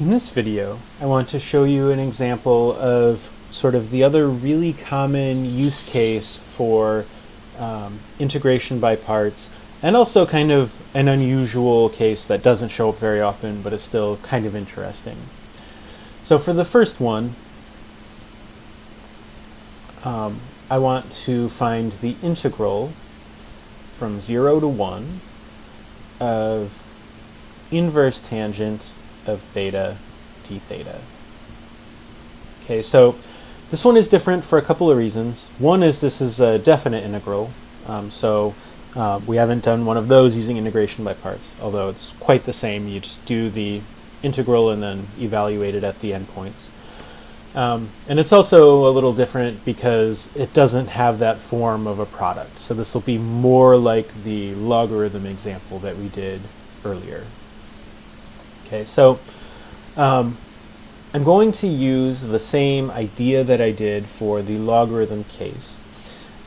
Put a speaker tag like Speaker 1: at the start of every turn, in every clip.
Speaker 1: In this video, I want to show you an example of sort of the other really common use case for um, integration by parts, and also kind of an unusual case that doesn't show up very often, but is still kind of interesting. So for the first one, um, I want to find the integral from 0 to 1 of inverse tangent of theta d theta. Okay, so this one is different for a couple of reasons. One is this is a definite integral, um, so uh, we haven't done one of those using integration by parts, although it's quite the same. You just do the integral and then evaluate it at the endpoints. Um, and it's also a little different because it doesn't have that form of a product. So this will be more like the logarithm example that we did earlier. Okay, so um, I'm going to use the same idea that I did for the logarithm case.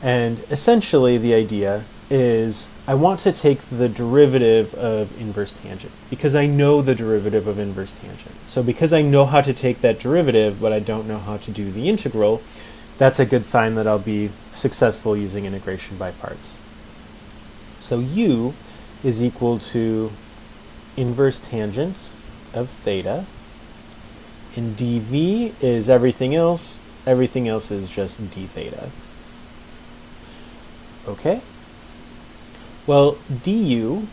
Speaker 1: And essentially the idea is I want to take the derivative of inverse tangent because I know the derivative of inverse tangent. So because I know how to take that derivative, but I don't know how to do the integral, that's a good sign that I'll be successful using integration by parts. So u is equal to inverse tangent of theta. And dv is everything else. Everything else is just d theta. Okay? Well, du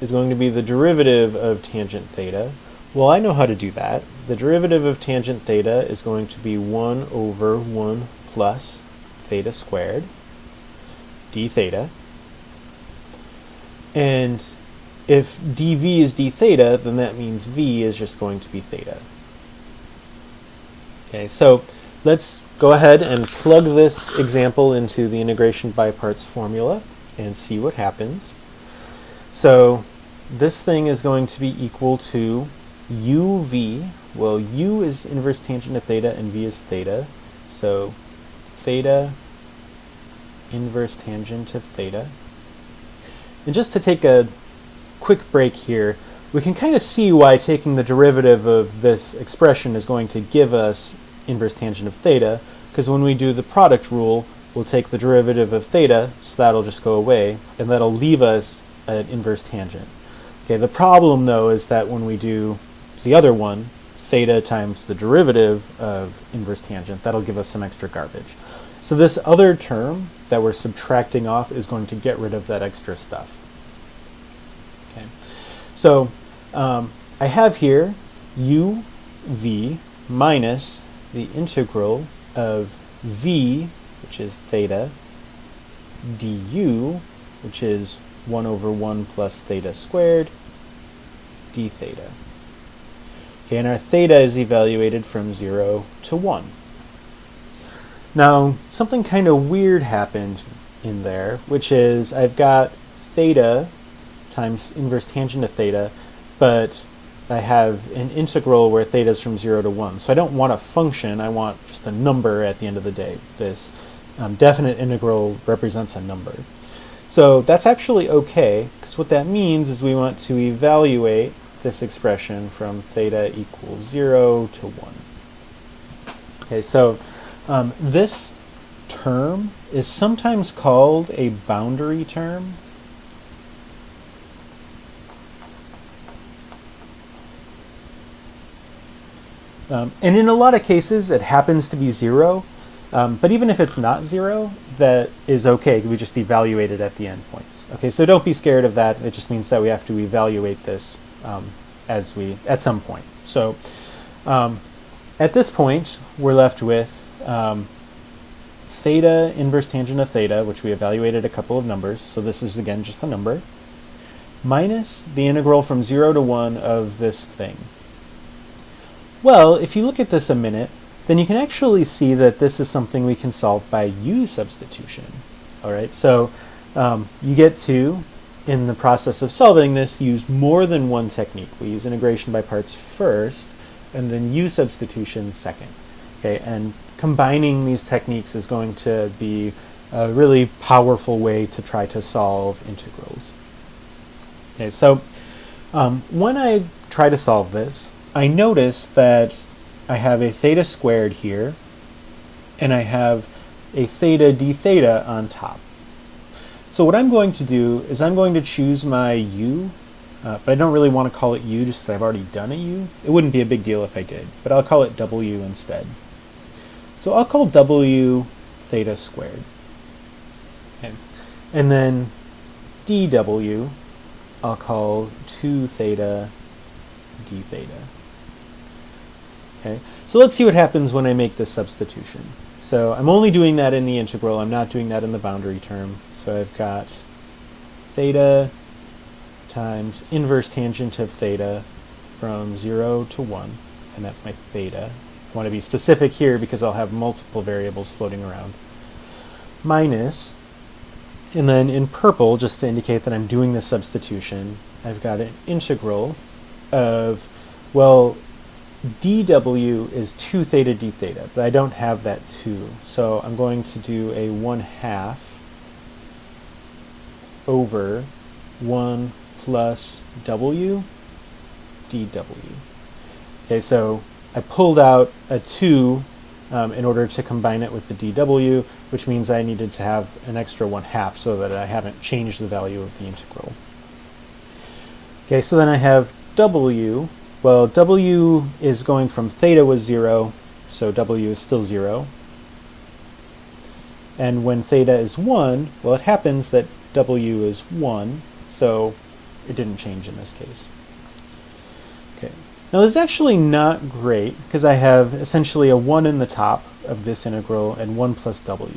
Speaker 1: is going to be the derivative of tangent theta. Well, I know how to do that. The derivative of tangent theta is going to be 1 over 1 plus theta squared d theta. And if dv is d theta, then that means v is just going to be theta. Okay, so let's go ahead and plug this example into the integration by parts formula and see what happens. So this thing is going to be equal to uv. Well, u is inverse tangent of theta and v is theta. So theta inverse tangent of theta. And just to take a quick break here, we can kind of see why taking the derivative of this expression is going to give us inverse tangent of theta, because when we do the product rule, we'll take the derivative of theta, so that'll just go away, and that'll leave us an inverse tangent. Okay, the problem though is that when we do the other one, theta times the derivative of inverse tangent, that'll give us some extra garbage. So this other term that we're subtracting off is going to get rid of that extra stuff. So um, I have here uv minus the integral of v, which is theta, du, which is 1 over 1 plus theta squared, d theta. Okay, and our theta is evaluated from 0 to 1. Now, something kind of weird happened in there, which is I've got theta times inverse tangent of theta, but I have an integral where theta is from 0 to 1. So I don't want a function, I want just a number at the end of the day. This um, definite integral represents a number. So that's actually okay, because what that means is we want to evaluate this expression from theta equals 0 to 1. Okay, so um, this term is sometimes called a boundary term. Um, and in a lot of cases, it happens to be zero. Um, but even if it's not zero, that is okay. We just evaluate it at the endpoints. Okay, so don't be scared of that. It just means that we have to evaluate this um, as we at some point. So um, at this point, we're left with um, theta inverse tangent of theta, which we evaluated a couple of numbers. So this is again just a number minus the integral from 0 to 1 of this thing. Well, if you look at this a minute, then you can actually see that this is something we can solve by u substitution. All right, so um, you get to, in the process of solving this, use more than one technique. We use integration by parts first, and then u substitution second. Okay, and combining these techniques is going to be a really powerful way to try to solve integrals. Okay, so um, when I try to solve this, I notice that I have a theta squared here, and I have a theta d theta on top. So what I'm going to do is I'm going to choose my u, uh, but I don't really want to call it u just because I've already done a u. It wouldn't be a big deal if I did, but I'll call it w instead. So I'll call w theta squared. Okay. And then dw, I'll call 2 theta d theta. Okay, so let's see what happens when I make this substitution. So I'm only doing that in the integral, I'm not doing that in the boundary term. So I've got theta times inverse tangent of theta from 0 to 1, and that's my theta. I want to be specific here because I'll have multiple variables floating around. Minus, and then in purple, just to indicate that I'm doing the substitution, I've got an integral of, well, dw is 2 theta d theta, but I don't have that 2. So I'm going to do a 1 half over 1 plus w dw. Okay, so I pulled out a 2 um, in order to combine it with the dw, which means I needed to have an extra 1 half so that I haven't changed the value of the integral. Okay, so then I have w well, w is going from theta was 0, so w is still 0. And when theta is 1, well, it happens that w is 1, so it didn't change in this case. Okay. Now this is actually not great because I have essentially a 1 in the top of this integral and 1 plus w.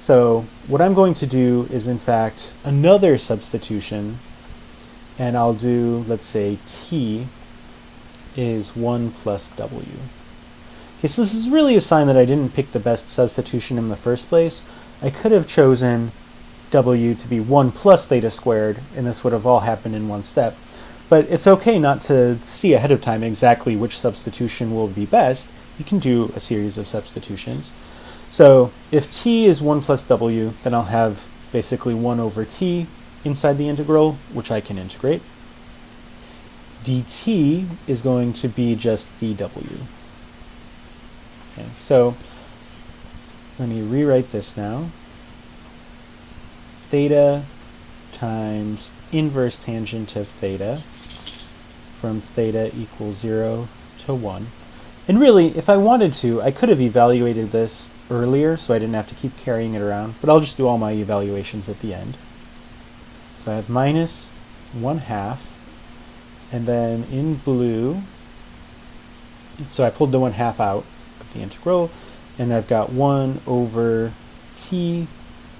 Speaker 1: So what I'm going to do is in fact another substitution and I'll do, let's say, t is 1 plus w. Okay, so this is really a sign that I didn't pick the best substitution in the first place. I could have chosen w to be 1 plus theta squared, and this would have all happened in one step. But it's okay not to see ahead of time exactly which substitution will be best. You can do a series of substitutions. So if t is 1 plus w, then I'll have basically 1 over t inside the integral, which I can integrate dt is going to be just dw. Okay, so let me rewrite this now. Theta times inverse tangent of theta from theta equals 0 to 1. And really, if I wanted to, I could have evaluated this earlier so I didn't have to keep carrying it around, but I'll just do all my evaluations at the end. So I have minus 1 half and then in blue, so I pulled the 1 half out of the integral, and I've got 1 over t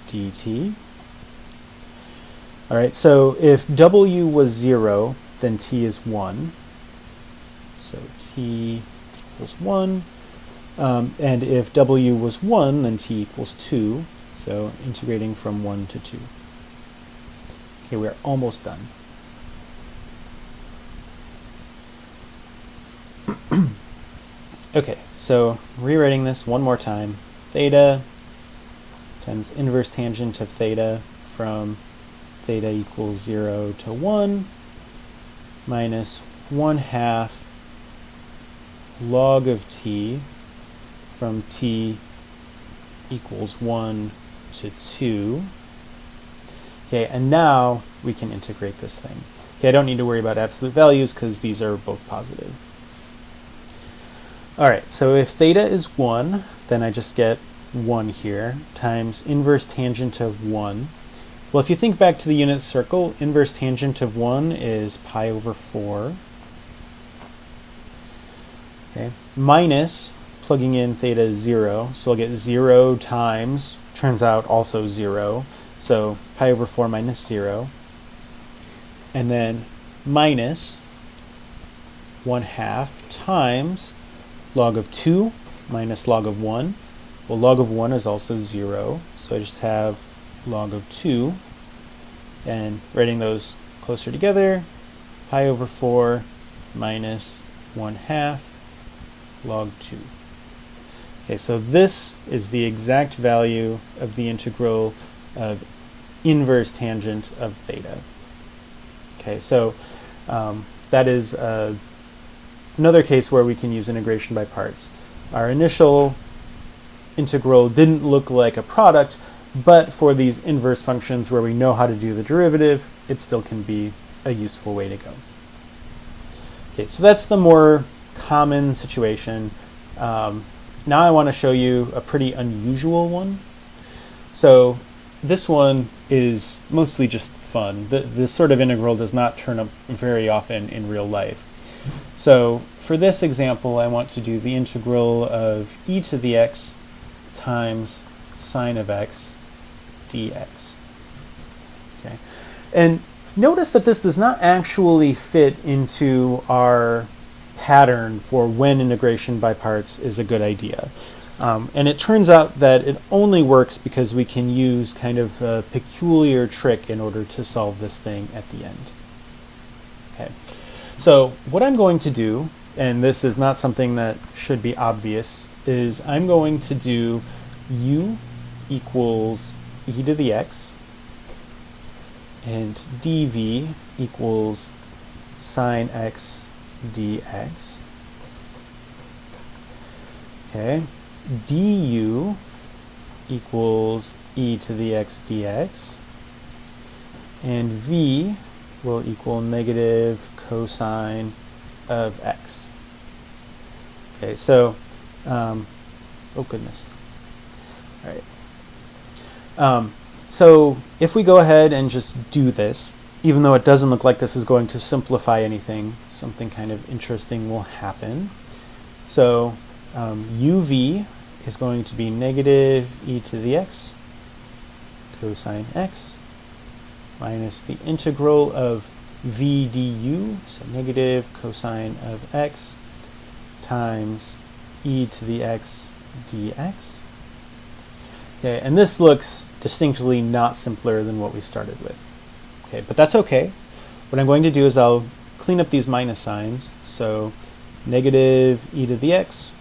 Speaker 1: dt. All right, so if w was 0, then t is 1. So t equals 1. Um, and if w was 1, then t equals 2. So integrating from 1 to 2. Okay, we're almost done. Okay, so rewriting this one more time. Theta times inverse tangent of theta from theta equals 0 to 1 minus 1 half log of t from t equals 1 to 2. Okay, and now we can integrate this thing. Okay, I don't need to worry about absolute values because these are both positive. Alright, so if theta is 1, then I just get 1 here, times inverse tangent of 1. Well, if you think back to the unit circle, inverse tangent of 1 is pi over 4. Okay, minus, plugging in theta is 0, so I'll get 0 times, turns out also 0, so pi over 4 minus 0. And then minus 1 half times log of 2 minus log of 1. Well, log of 1 is also 0, so I just have log of 2. And writing those closer together, pi over 4 minus 1 half log 2. Okay, so this is the exact value of the integral of inverse tangent of theta. Okay, so um, that is a another case where we can use integration by parts. Our initial integral didn't look like a product, but for these inverse functions where we know how to do the derivative, it still can be a useful way to go. Okay, so that's the more common situation. Um, now I want to show you a pretty unusual one. So this one is mostly just fun. The, this sort of integral does not turn up very often in real life. So for this example, I want to do the integral of e to the x times sine of x dx. Okay, And notice that this does not actually fit into our pattern for when integration by parts is a good idea. Um, and it turns out that it only works because we can use kind of a peculiar trick in order to solve this thing at the end. Okay, so what I'm going to do, and this is not something that should be obvious, is I'm going to do u equals e to the x and dv equals sine x dx. Okay, du equals e to the x dx, and v will equal negative cosine of x. Okay, so, um, oh goodness. All right. Um, so if we go ahead and just do this, even though it doesn't look like this is going to simplify anything, something kind of interesting will happen. So um, uv is going to be negative e to the x cosine x minus the integral of v du, so negative cosine of x times e to the x dx. Okay, and this looks distinctly not simpler than what we started with. Okay, but that's okay. What I'm going to do is I'll clean up these minus signs. So negative e to the x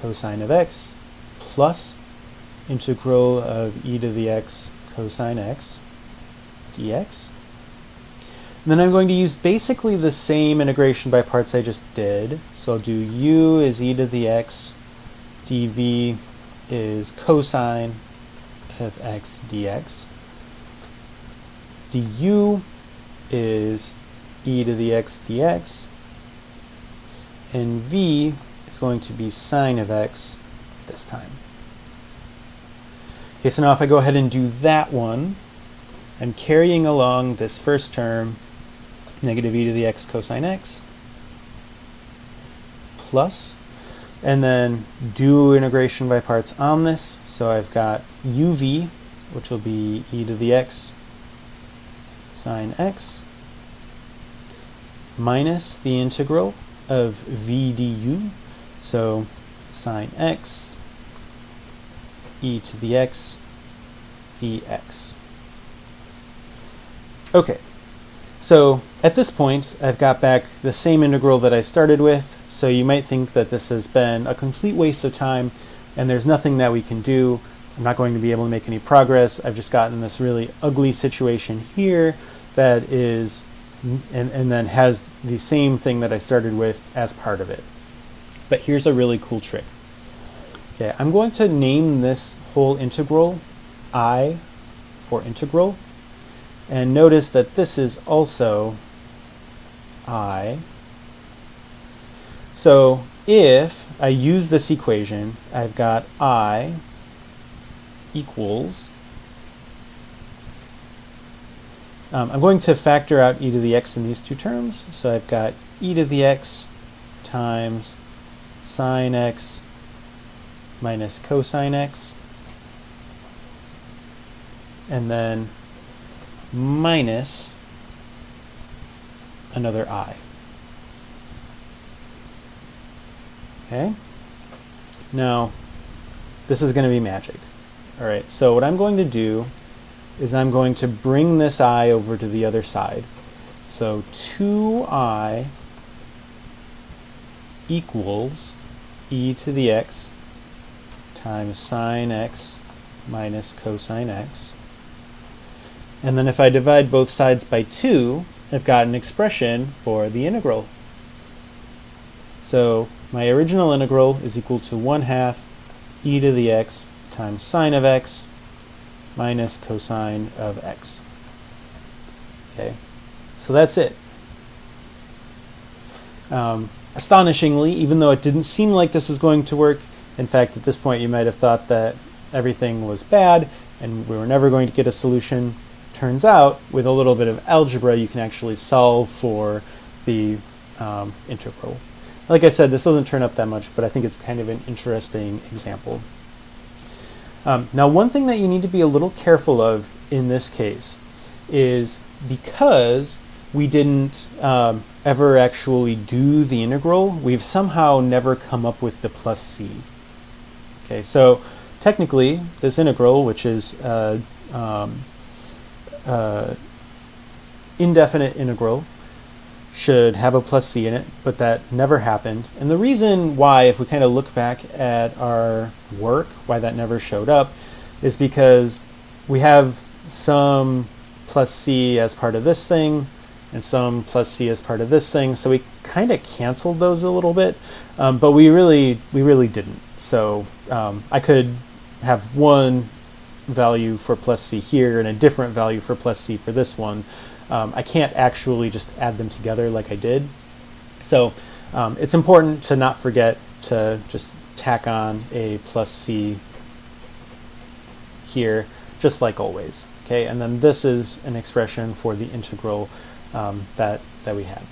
Speaker 1: cosine of x plus integral of e to the x cosine x dx. And then I'm going to use basically the same integration by parts I just did. So I'll do u is e to the x, dv is cosine of x dx du is e to the x dx, and v is going to be sine of x this time. Okay, so now if I go ahead and do that one, I'm carrying along this first term, negative e to the x cosine x, plus, and then do integration by parts on this. So I've got uv, which will be e to the x sine x minus the integral of v du. So sine x e to the x dx. Okay, so at this point I've got back the same integral that I started with, so you might think that this has been a complete waste of time and there's nothing that we can do. I'm not going to be able to make any progress. I've just gotten this really ugly situation here that is, and, and then has the same thing that I started with as part of it. But here's a really cool trick. Okay, I'm going to name this whole integral i for integral. And notice that this is also i. So if I use this equation, I've got i equals Um, I'm going to factor out e to the x in these two terms. So I've got e to the x times sine x minus cosine x. And then minus another i. Okay? Now, this is going to be magic. All right, so what I'm going to do is I'm going to bring this i over to the other side. So 2i equals e to the x times sine x minus cosine x. And then if I divide both sides by 2, I've got an expression for the integral. So my original integral is equal to 1 half e to the x times sine of x minus cosine of x. Okay, so that's it. Um, astonishingly, even though it didn't seem like this was going to work, in fact, at this point you might have thought that everything was bad and we were never going to get a solution. Turns out, with a little bit of algebra, you can actually solve for the um, integral. Like I said, this doesn't turn up that much, but I think it's kind of an interesting example. Um, now, one thing that you need to be a little careful of in this case is because we didn't um, ever actually do the integral, we've somehow never come up with the plus c. Okay, so technically, this integral, which is uh, um, uh, indefinite integral, should have a plus c in it, but that never happened. And the reason why, if we kind of look back at our work, why that never showed up, is because we have some plus c as part of this thing, and some plus c as part of this thing. So we kind of canceled those a little bit, um, but we really we really didn't. So um, I could have one value for plus c here and a different value for plus c for this one. Um, I can't actually just add them together like I did. So um, it's important to not forget to just tack on a plus c here, just like always. Okay, and then this is an expression for the integral um, that, that we had.